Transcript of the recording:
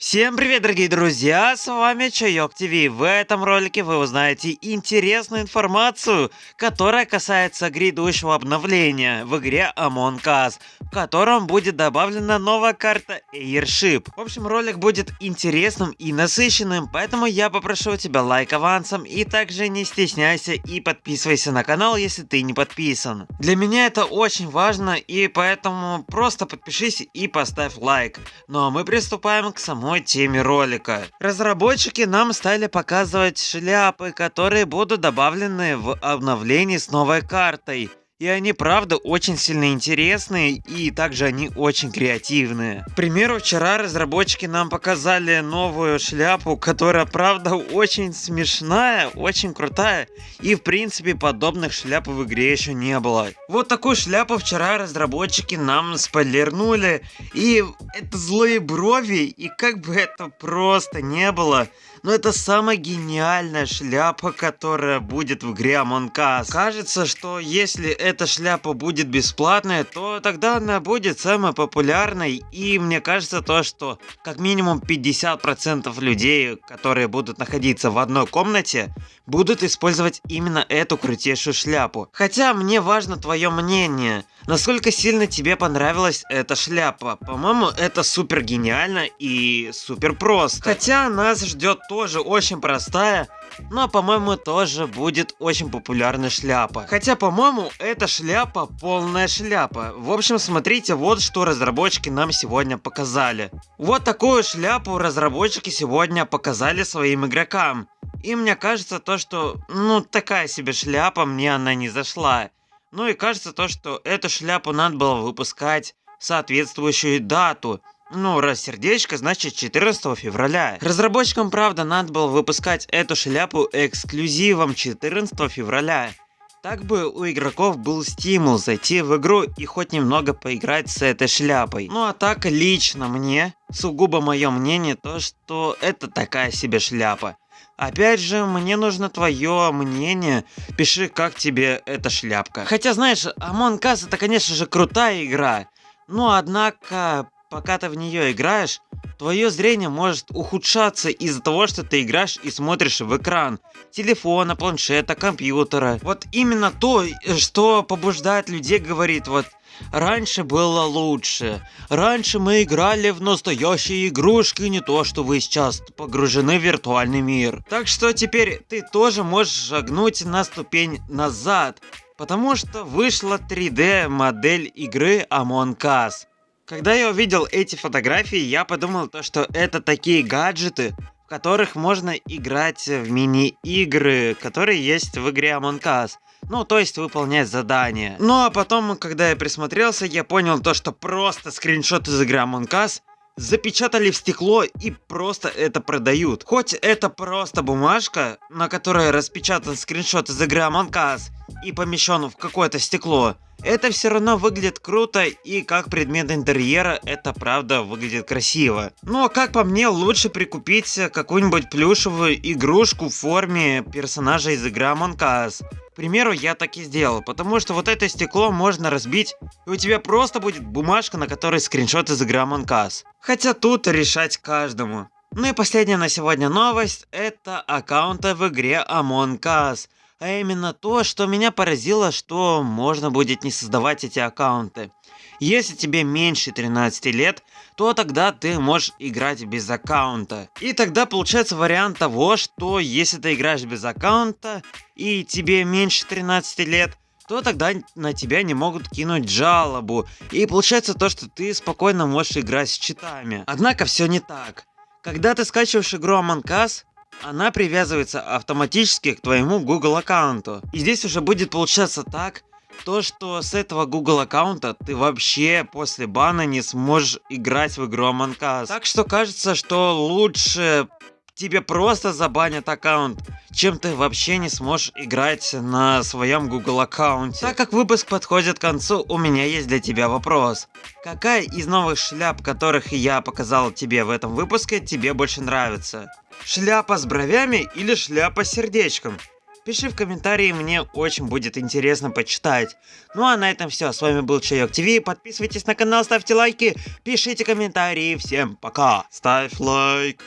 Всем привет, дорогие друзья, с вами Чайок ТВ. В этом ролике вы узнаете интересную информацию, которая касается грядущего обновления в игре Among Us, котором будет добавлена новая карта Airship. В общем, ролик будет интересным и насыщенным, поэтому я попрошу тебя лайк авансом и также не стесняйся и подписывайся на канал, если ты не подписан. Для меня это очень важно и поэтому просто подпишись и поставь лайк. Ну а мы приступаем к самой теме ролика. Разработчики нам стали показывать шляпы, которые будут добавлены в обновлении с новой картой. И они, правда, очень сильно интересные, и также они очень креативные. К примеру, вчера разработчики нам показали новую шляпу, которая, правда, очень смешная, очень крутая. И, в принципе, подобных шляп в игре еще не было. Вот такую шляпу вчера разработчики нам спойлернули. И это злые брови, и как бы это просто не было, но это самая гениальная шляпа, которая будет в игре Among Us. Кажется, что если эта шляпа будет бесплатная, то тогда она будет самой популярной. И мне кажется то, что как минимум 50% людей, которые будут находиться в одной комнате, будут использовать именно эту крутейшую шляпу. Хотя мне важно твое мнение. Насколько сильно тебе понравилась эта шляпа? По-моему, это супер гениально и супер просто. Хотя нас ждет тоже очень простая, но по-моему тоже будет очень популярная шляпа. Хотя по-моему эта шляпа полная шляпа. В общем смотрите вот что разработчики нам сегодня показали. Вот такую шляпу разработчики сегодня показали своим игрокам. И мне кажется то, что ну такая себе шляпа, мне она не зашла. Ну и кажется то, что эту шляпу надо было выпускать в соответствующую дату. Ну, раз сердечко, значит 14 февраля. Разработчикам, правда, надо было выпускать эту шляпу эксклюзивом 14 февраля. Так бы у игроков был стимул зайти в игру и хоть немного поиграть с этой шляпой. Ну а так лично мне, сугубо мое мнение, то что это такая себе шляпа. Опять же, мне нужно твое мнение. Пиши, как тебе эта шляпка. Хотя, знаешь, Among Us это, конечно же, крутая игра. Но, однако, пока ты в нее играешь, твое зрение может ухудшаться из-за того, что ты играешь и смотришь в экран телефона, планшета, компьютера. Вот именно то, что побуждает людей говорит, вот Раньше было лучше. Раньше мы играли в настоящие игрушки, не то, что вы сейчас погружены в виртуальный мир. Так что теперь ты тоже можешь шагнуть на ступень назад, потому что вышла 3D модель игры Among Us. Когда я увидел эти фотографии, я подумал то, что это такие гаджеты, в которых можно играть в мини-игры, которые есть в игре Among Us. Ну, то есть выполнять задания. Ну, а потом, когда я присмотрелся, я понял то, что просто скриншот из игры Among Us запечатали в стекло и просто это продают. Хоть это просто бумажка, на которой распечатан скриншот из игры Among Us и помещен в какое-то стекло, это все равно выглядит круто и как предмет интерьера это правда выглядит красиво. Ну а как по мне лучше прикупить какую-нибудь плюшевую игрушку в форме персонажа из игры Among Us. К примеру, я так и сделал, потому что вот это стекло можно разбить, и у тебя просто будет бумажка, на которой скриншот из игры Among Us. Хотя тут решать каждому. Ну и последняя на сегодня новость, это аккаунты в игре Among Us. А именно то, что меня поразило, что можно будет не создавать эти аккаунты. Если тебе меньше 13 лет, то тогда ты можешь играть без аккаунта. И тогда получается вариант того, что если ты играешь без аккаунта и тебе меньше 13 лет, то тогда на тебя не могут кинуть жалобу. И получается то, что ты спокойно можешь играть с читами. Однако все не так. Когда ты скачиваешь игру Among Us, она привязывается автоматически к твоему Google аккаунту. И здесь уже будет получаться так, то, что с этого Google аккаунта ты вообще после бана не сможешь играть в игру Among Us. Так что кажется, что лучше тебе просто забанят аккаунт, чем ты вообще не сможешь играть на своем Google аккаунте. Так как выпуск подходит к концу, у меня есть для тебя вопрос. Какая из новых шляп, которых я показал тебе в этом выпуске, тебе больше нравится? Шляпа с бровями или шляпа с сердечком? Пиши в комментарии, мне очень будет интересно почитать. Ну а на этом все. С вами был Чайок ТВ. Подписывайтесь на канал, ставьте лайки, пишите комментарии. Всем пока. Ставь лайк.